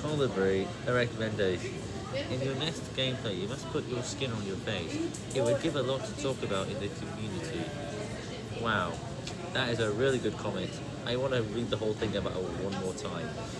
Colibri, a recommendation. In your next gameplay, you must put your skin on your face. It would give a lot to talk about in the community. Wow, that is a really good comment. I want to read the whole thing about it one more time.